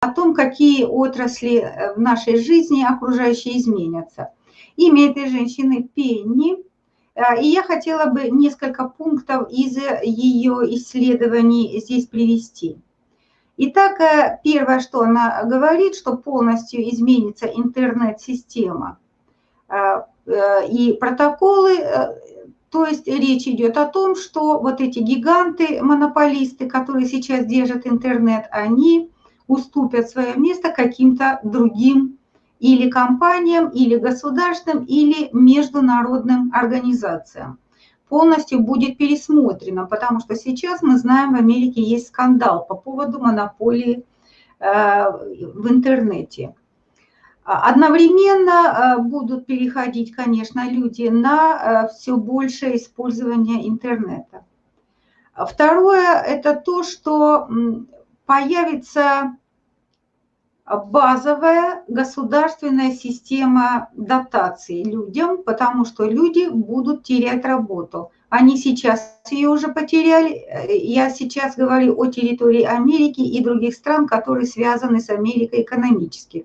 о том, какие отрасли э, в нашей жизни окружающие изменятся. Имя этой женщины Пенни, э, и я хотела бы несколько пунктов из ее исследований здесь привести. Итак, э, первое, что она говорит, что полностью изменится интернет-система и протоколы, то есть речь идет о том, что вот эти гиганты, монополисты, которые сейчас держат интернет, они уступят свое место каким-то другим или компаниям, или государственным, или международным организациям. Полностью будет пересмотрено, потому что сейчас мы знаем, в Америке есть скандал по поводу монополии э, в интернете. Одновременно э, будут переходить, конечно, люди на э, все большее использование интернета. Второе – это то, что появится базовая государственная система дотаций людям, потому что люди будут терять работу. Они сейчас ее уже потеряли. Я сейчас говорю о территории Америки и других стран, которые связаны с Америкой экономически.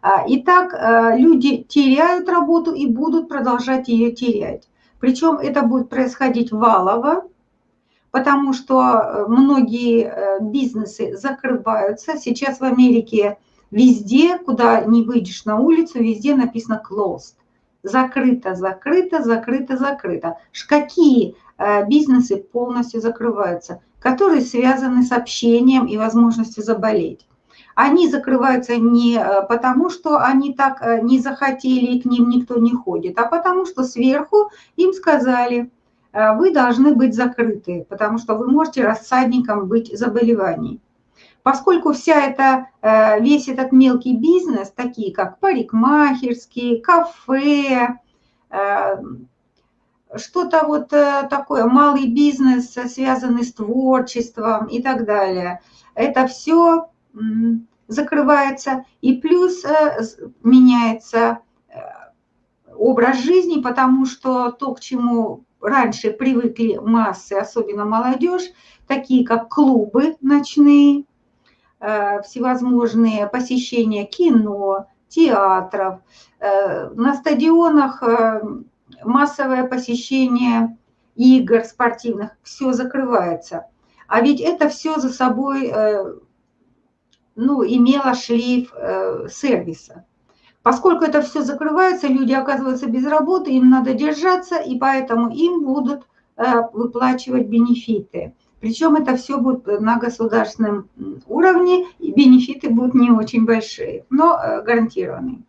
А, итак, э, люди теряют работу и будут продолжать ее терять. Причем это будет происходить валово, потому что э, многие э, бизнесы закрываются. Сейчас в Америке везде, куда не выйдешь на улицу, везде написано closed. Закрыто, закрыто, закрыто, закрыто. Какие э, бизнесы полностью закрываются, которые связаны с общением и возможностью заболеть. Они закрываются не потому, что они так не захотели и к ним никто не ходит, а потому что сверху им сказали – вы должны быть закрыты, потому что вы можете рассадником быть заболеваний. Поскольку вся эта, э, весь этот мелкий бизнес, такие как парикмахерские, кафе, э, что-то вот такое, малый бизнес, связанный с творчеством и так далее, это все закрывается, и плюс меняется образ жизни, потому что то, к чему раньше привыкли массы, особенно молодежь, такие как клубы ночные, э, всевозможные посещения кино, театров, э, на стадионах э, массовое посещение игр спортивных, все закрывается. А ведь это все за собой ну, имело шлейф сервиса. Поскольку это все закрывается, люди оказываются без работы, им надо держаться, и поэтому им будут э, выплачивать бенефиты. Причем это все будет на государственном уровне, и бенефиты будут не очень большие, но э, гарантированные.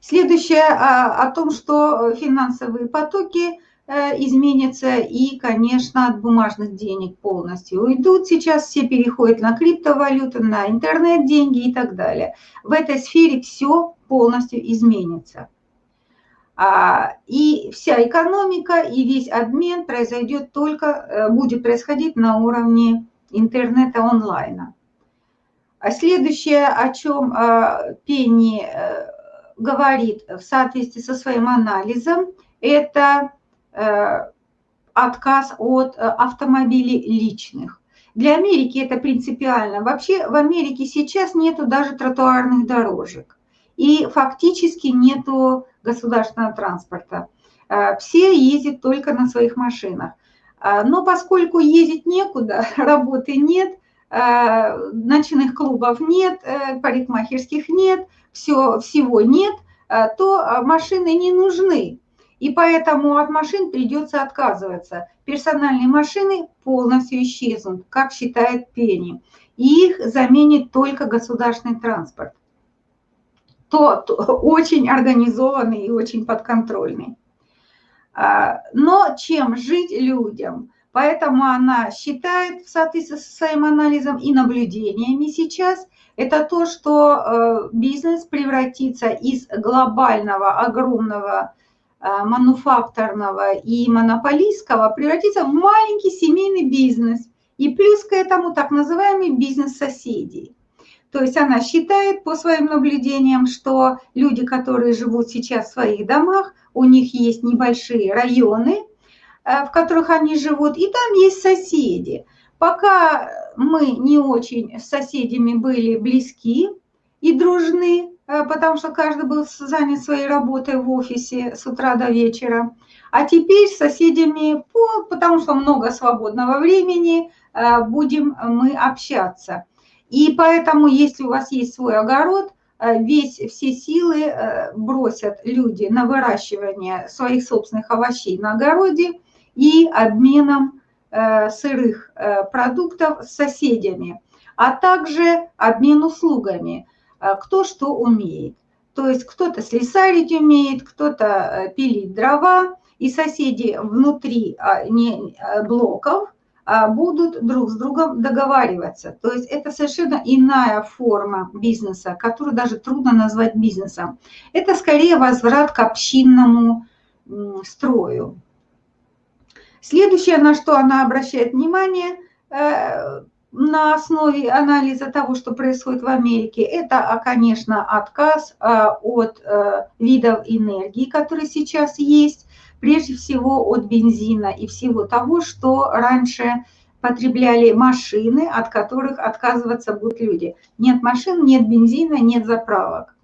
Следующее а, о том, что финансовые потоки Э, изменится и, конечно, от бумажных денег полностью уйдут. Сейчас все переходят на криптовалюты, на интернет-деньги и так далее. В этой сфере все полностью изменится. А, и вся экономика и весь обмен произойдет только, э, будет происходить на уровне интернета онлайна. А следующее, о чем э, Пенни говорит в соответствии со своим анализом, это Э, отказ от э, автомобилей личных. Для Америки это принципиально. Вообще в Америке сейчас нету даже тротуарных дорожек. И фактически нету государственного транспорта. Э, все ездят только на своих машинах. Но поскольку ездить некуда, работы нет, ночных клубов нет, парикмахерских нет, все, всего нет, то машины не нужны. И поэтому от машин придется отказываться. Персональные машины полностью исчезнут, как считает Пенни. И их заменит только государственный транспорт. Тот очень организованный и очень подконтрольный. А, но чем жить людям? Поэтому она считает в соответствии со своим анализом и наблюдениями сейчас, это то, что э, бизнес превратится из глобального, огромного мануфакторного и монополистского превратиться в маленький семейный бизнес. И плюс к этому так называемый бизнес соседей. То есть она считает по своим наблюдениям, что люди, которые живут сейчас в своих домах, у них есть небольшие районы, э, в которых они живут, и там есть соседи. Пока мы не очень с соседями были близки и дружны, э, потому что каждый был занят своей работой в офисе с утра до вечера. А теперь с соседями, потому что много свободного времени, э, будем мы общаться. И поэтому, если у вас есть свой огород, э, весь, все силы бросят люди на выращивание своих собственных овощей на огороде и обменом Э, сырых э, продуктов с соседями, а также обмен услугами, э, кто что умеет. То есть кто-то слесарить умеет, кто-то пилить дрова, и соседи внутри а, блоков а, будут друг с другом договариваться. То есть это совершенно иная форма бизнеса, которую даже трудно назвать бизнесом. Это скорее возврат к общинному строю. Следующее, на что она обращает внимание э, на основе анализа того, что происходит в Америке, это, а, конечно, отказ э, от э, видов энергии, которые сейчас есть, прежде всего от бензина и всего того, что раньше потребляли машины, от которых отказываться будут люди. Нет машин, нет бензина, нет заправок.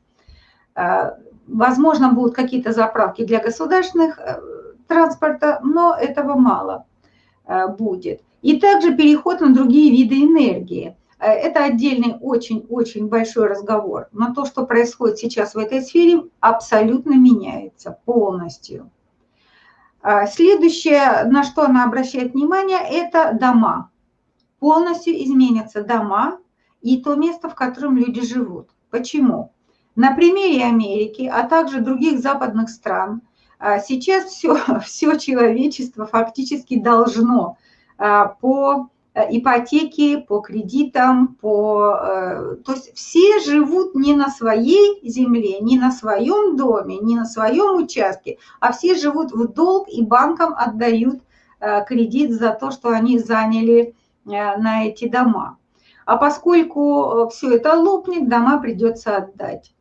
Возможно, будут какие-то заправки для государственных транспорта, но этого мало э, будет. И также переход на другие виды энергии. Э, это отдельный очень-очень большой разговор. Но то, что происходит сейчас в этой сфере, абсолютно меняется полностью. Э, следующее, на что она обращает внимание, это дома. Полностью изменятся дома и то место, в котором люди живут. Почему? На примере Америки, а также других западных стран – а сейчас все, все человечество фактически должно по э, ипотеке, по кредитам, по... Э, то есть все живут не на своей земле, не на своем доме, не на своем участке, а все живут в долг и банкам отдают э, кредит за то, что они заняли на эти дома. А поскольку все это лопнет, дома придется отдать.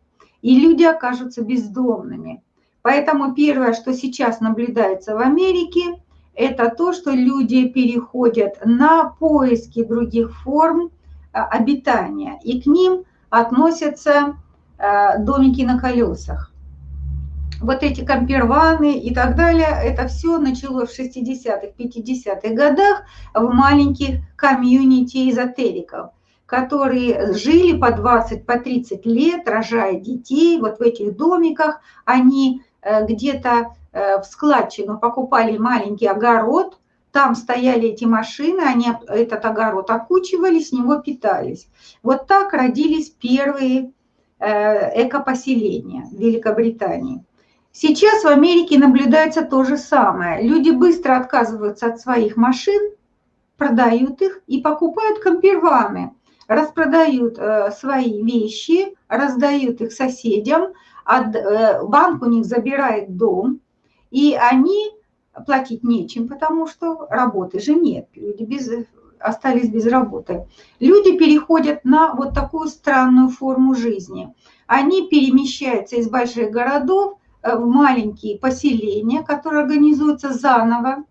И люди окажутся бездомными. Поэтому первое, что сейчас наблюдается в Америке, это то, что люди переходят на поиски других форм а, обитания, и к ним относятся а, домики на колесах. Вот эти камперваны и так далее, это все началось в 60-х, 50-х годах в маленьких комьюнити эзотериков, которые жили по 20, по 30 лет, рожая детей, вот в этих домиках, они Э, где-то э, в складчину покупали маленький огород, там стояли эти машины, они этот огород окучивали, с него питались. Вот так родились первые э, экопоселения в Великобритании. Сейчас в Америке наблюдается то же самое. Люди быстро отказываются от своих машин, продают их и покупают камперваны, распродают свои вещи, раздают их соседям, э, банк у них забирает дом, и они платить нечем, потому что работы же нет, люди без, остались без работы. Люди переходят на вот такую странную форму жизни. Они перемещаются из больших городов э, в маленькие поселения, которые организуются заново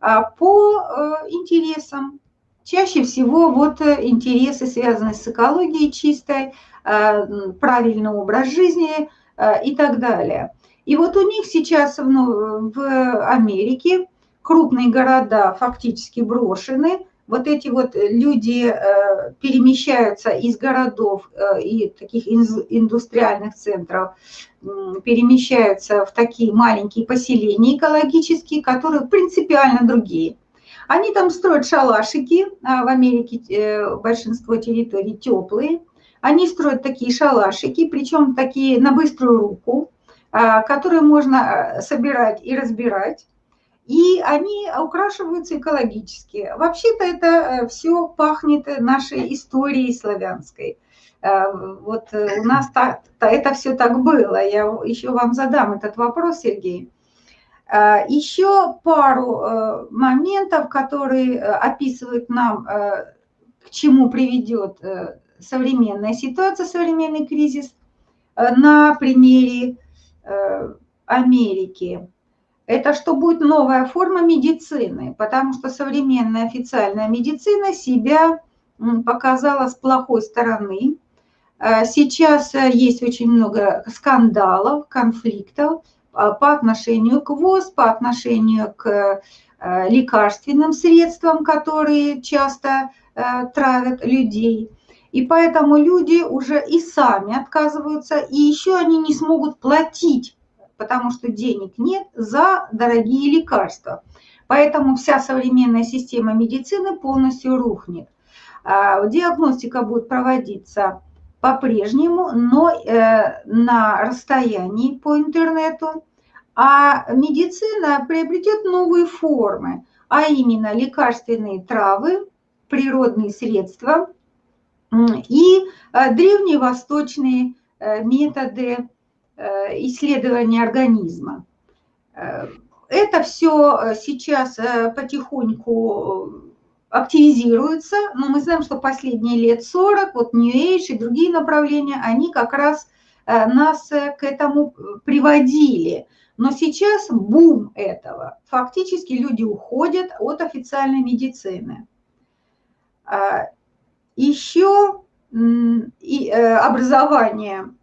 а, по э, интересам. Чаще всего вот интересы, связанные с экологией чистой, Э, правильный образ жизни э, и так далее. И вот у них сейчас ну, в Америке крупные города фактически брошены, вот эти вот люди э, перемещаются из городов и таких индустриальных центров, перемещаются в такие маленькие поселения экологические, которые принципиально другие. Они там строят шалашики, а в Америке большинство территорий теплые, они строят такие шалашики, причем такие на быструю руку, которые можно э, собирать и разбирать. И они украшиваются экологически. Вообще-то это э, все пахнет нашей историей славянской. Э, вот у нас так, это все так было. Я еще вам задам этот вопрос, Сергей. Еще пару моментов, которые описывают нам, к чему приведет современная ситуация, современный кризис на примере Америки. это что будет новая форма медицины, потому что современная официальная медицина себя показала с плохой стороны. Э, сейчас э, есть очень много скандалов, конфликтов э, по отношению к ВОЗ, по отношению к лекарственным средствам, которые часто травят людей. И поэтому люди уже и сами отказываются, и еще они не смогут платить потому что денег нет за дорогие лекарства. Поэтому вся современная система медицины полностью рухнет. А, диагностика будет проводиться по-прежнему, но э, на расстоянии по интернету, а медицина приобретет новые формы, а именно лекарственные травы, природные средства и э, древневосточные э, методы Э, исследования организма. Это все сейчас потихоньку активизируется, но мы знаем, что последние лет 40, вот New Age и другие направления, они как раз нас к этому приводили. Но сейчас бум этого. Фактически люди уходят от официальной медицины. Еще образование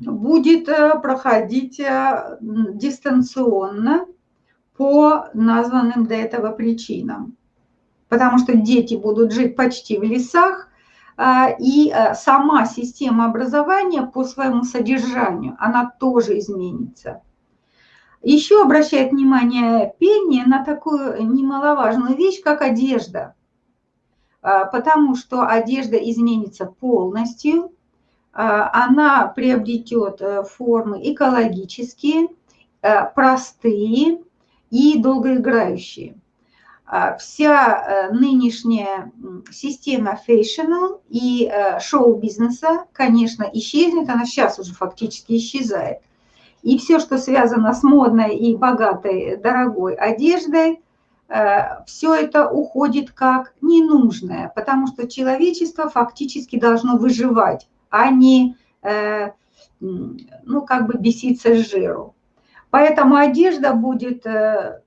будет э, проходить э, дистанционно по названным до этого причинам. Потому что дети будут жить почти в лесах, и э, сама система образования по своему содержанию, она тоже изменится. Еще обращает внимание Пенни на такую немаловажную вещь, как одежда. А, потому что одежда изменится полностью, а, она приобретет э, формы экологические, э, простые и долгоиграющие. А, вся э, нынешняя система fashion и шоу-бизнеса, конечно, исчезнет, она сейчас уже фактически исчезает. И все, что связано с модной и богатой, дорогой одеждой, все это уходит как ненужное, потому что человечество фактически должно выживать а не, э, ну, как бы беситься с жиру. Поэтому одежда будет э,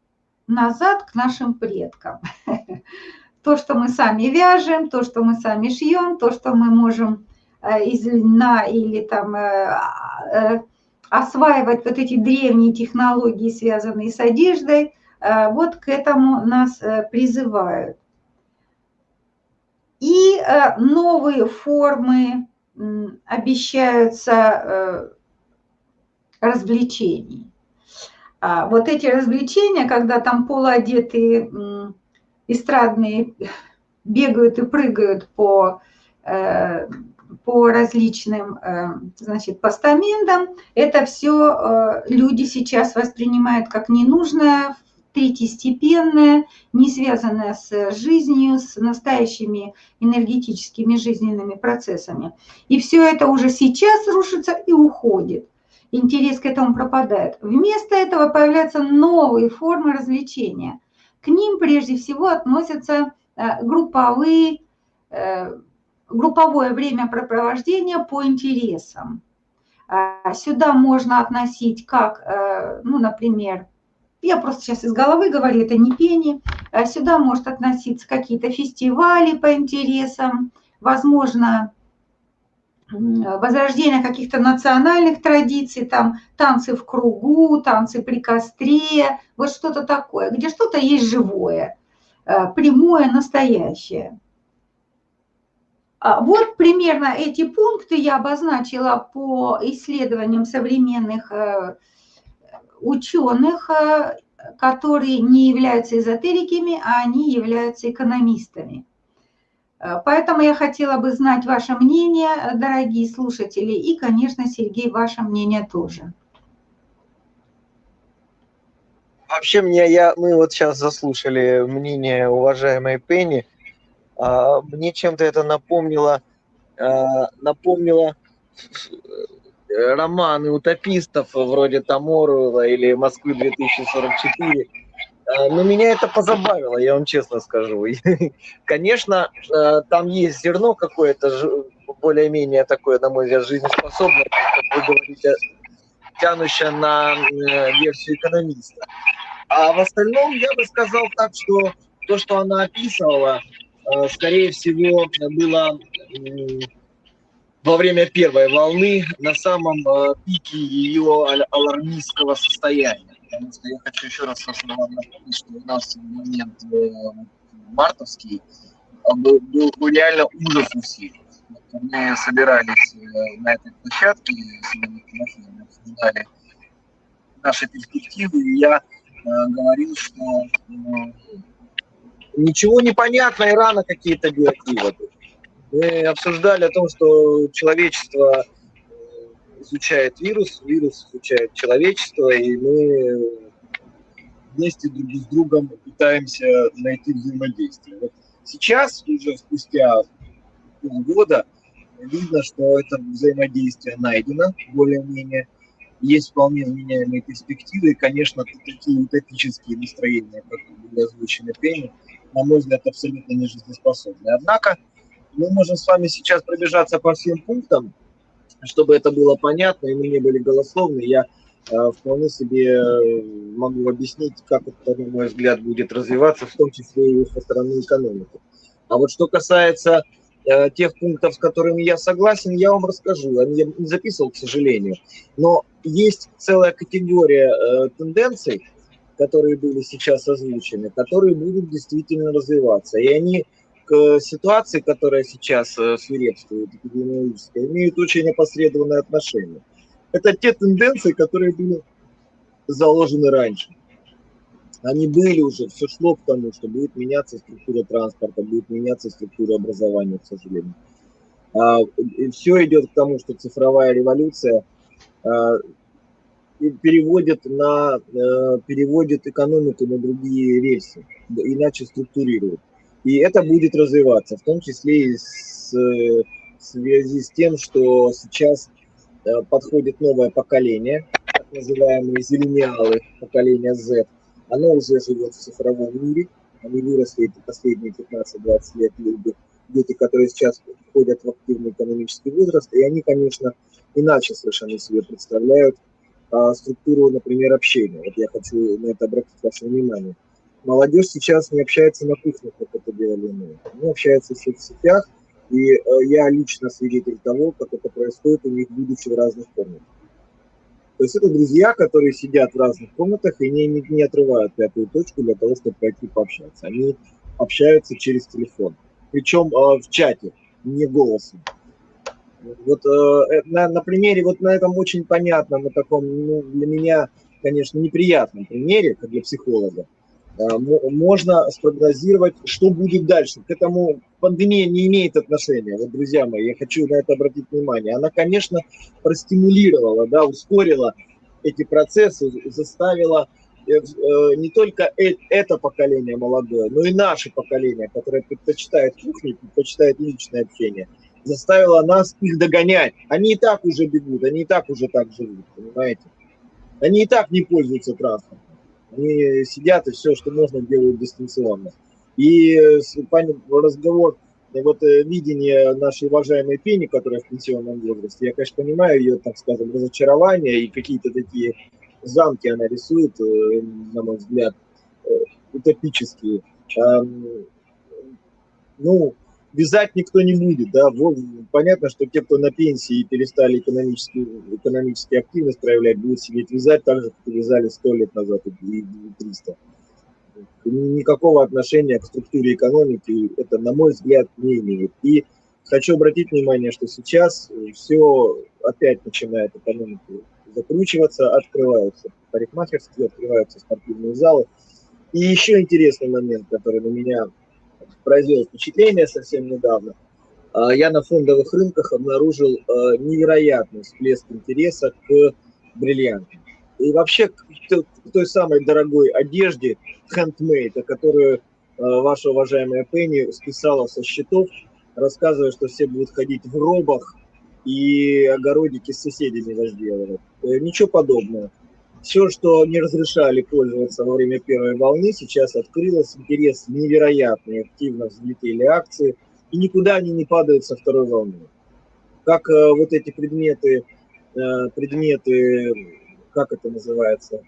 назад к нашим предкам. То, что мы сами вяжем, то, что мы сами шьем, то, что мы можем э, из льна или там осваивать вот эти древние технологии, связанные с одеждой, вот к этому нас призывают. И новые формы обещаются э, развлечений. А вот эти развлечения, когда там полуодетые эстрадные бегают и прыгают по, э, по различным э, значит, постаментам, это все люди сейчас воспринимают как ненужное третьестепенное, не связанное с жизнью, с настоящими энергетическими жизненными процессами. И все это уже сейчас рушится и уходит. Интерес к этому пропадает. Вместо этого появляются новые формы развлечения. К ним прежде всего относятся э, групповые, э, групповое времяпрепровождение по интересам. А сюда можно относить как, э, ну, например, я просто сейчас из головы говорю, это не пени. А сюда может относиться какие-то фестивали по интересам, возможно, возрождение каких-то национальных традиций, там танцы в кругу, танцы при костре, вот что-то такое, где что-то есть живое, э, прямое, настоящее. А вот примерно эти пункты я обозначила по исследованиям современных э, ученых, э, которые не являются эзотериками, а они являются экономистами. Э, поэтому я хотела бы знать ваше мнение, дорогие слушатели, и, конечно, Сергей, ваше мнение тоже. Вообще мне, я, мы вот сейчас заслушали мнение уважаемой Пенни, а, мне чем-то это напомнило, а, напомнило Э, романы утопистов вроде Таморула или Москвы 2044. Э, но меня это позабавило, я вам честно скажу. Конечно, э, там есть зерно какое-то, более-менее такое, на мой взгляд, жизнеспособное, как вы говорите, тянущая на версию экономиста. А в остальном я бы сказал так, что то, что она описывала, скорее всего, было во время первой волны на самом пике ее алармистского состояния. Потому что я хочу еще раз напомнить, что у нас момент мартовский был, был реально ужас у всех мы собирались э, на этой площадке, обсуждали наши перспективы, и я э, говорил, что э, ничего не понятно, и рано какие-то выводы. Мы обсуждали о том, что человечество изучает вирус, вирус изучает человечество, и мы вместе друг с другом пытаемся найти взаимодействие. Вот сейчас, уже спустя полгода, видно, что это взаимодействие найдено более-менее, есть вполне вменяемые перспективы, и, конечно, такие утопические настроения, как были озвучены Пенни, на мой взгляд, абсолютно не жизнеспособны. Однако мы можем с вами сейчас пробежаться по всем пунктам, чтобы это было понятно, и мы не были голословны. Я э, вполне себе э, могу объяснить, как это, на мой взгляд, будет развиваться, в том числе и со стороны экономики. А вот что касается Э, тех пунктов, с которыми я согласен, я вам расскажу. Я не записывал, к сожалению. Но есть целая категория э, тенденций, которые были сейчас озвучены, которые будут действительно развиваться. И они к ситуации, которая сейчас э, свирепствует, эпидемиологическая, имеют очень опосредованное отношение. Это те тенденции, которые были заложены раньше они были уже, все шло к тому, что будет меняться структура транспорта, будет меняться структура образования, к сожалению. А, и все идет к тому, что цифровая революция а, переводит, на, а, переводит экономику на другие рельсы, иначе структурирует. И это будет развиваться, в том числе и с, в связи с тем, что сейчас подходит новое поколение, так называемые зелениалы, поколение Z, оно уже живет в цифровом мире, они выросли эти последние 15-20 лет люди, дети, которые сейчас входят в активный экономический возраст, и они, конечно, иначе совершенно себе представляют а, структуру, например, общения. Вот я хочу на это обратить ваше внимание. Молодежь сейчас не общается на кухнях, как это делали мы. Они общаются в соцсетях, и э, я лично свидетель того, как это происходит у них, будучи в разных комнатах. То есть это друзья, которые сидят в разных комнатах и не, не, не отрывают пятую точку для того, чтобы пойти пообщаться. Они общаются через телефон. Причем э, в чате, не голосом. Вот э, на, на примере, вот на этом очень понятно, на таком, ну, для меня, конечно, неприятном примере, как для психолога, Э, можно спрогнозировать, что будет дальше. К этому пандемия не имеет отношения. Вот, друзья мои, я хочу на это обратить внимание. Она, конечно, простимулировала, да, ускорила эти процессы, заставила э, э, не только это поколение молодое, но и наше поколение, которое предпочитает кухню, предпочитает личное общение, заставила нас их догонять. Они и так уже бегут, они и так уже так живут, понимаете? Они и так не пользуются транспортом. Они сидят и все, что можно, делают дистанционно. И разговор, вот э, видение нашей уважаемой Пени, которая в пенсионном возрасте, я, конечно, понимаю ее, так скажем, разочарование и какие-то такие замки она рисует, э, на мой взгляд, э, утопические. Ну, вязать никто не будет, да, понятно, что те, кто на пенсии и перестали экономически, экономически активность проявлять, будут сидеть вязать так же, как вязали сто лет назад и 300. Никакого отношения к структуре экономики это, на мой взгляд, не имеет. И хочу обратить внимание, что сейчас все опять начинает экономику закручиваться, открываются парикмахерские, открываются спортивные залы. И еще интересный момент, который на меня произвел впечатление совсем недавно. А, я на фондовых рынках обнаружил а, невероятный всплеск интереса к бриллиантам. И вообще к той самой дорогой одежде handmade, которую а, ваша уважаемая Пенни списала со счетов, рассказывая, что все будут ходить в робах и огородики с соседями возделывать. Э, ничего подобного. Все, что не разрешали пользоваться во время первой волны, сейчас открылось, интерес невероятный, активно взлетели акции, и никуда они не падают со второй волны. Как э, вот эти предметы, э, предметы как это называется,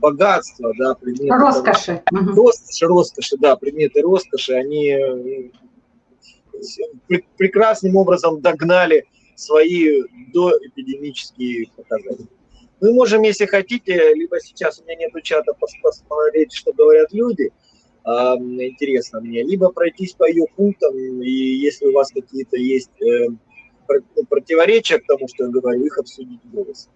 богатства, да, предметы... Роскоши. Роскоши, роскоши, да, предметы роскоши, они прекрасным образом догнали свои доэпидемические показатели. Мы можем, если хотите, либо сейчас у меня нету чата, посмотреть, что говорят люди, интересно мне, либо пройтись по ее пунктам, и если у вас какие-то есть э, ну, противоречия к тому, что я говорю, их обсудить в.